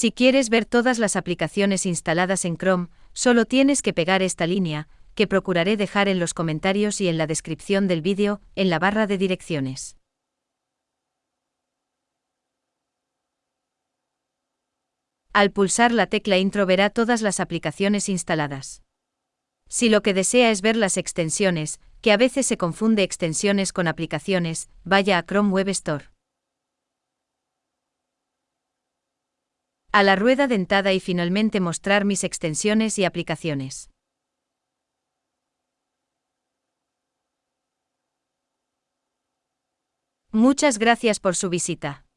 Si quieres ver todas las aplicaciones instaladas en Chrome, solo tienes que pegar esta línea, que procuraré dejar en los comentarios y en la descripción del vídeo, en la barra de direcciones. Al pulsar la tecla Intro verá todas las aplicaciones instaladas. Si lo que desea es ver las extensiones, que a veces se confunde extensiones con aplicaciones, vaya a Chrome Web Store. A la rueda dentada y finalmente mostrar mis extensiones y aplicaciones. Muchas gracias por su visita.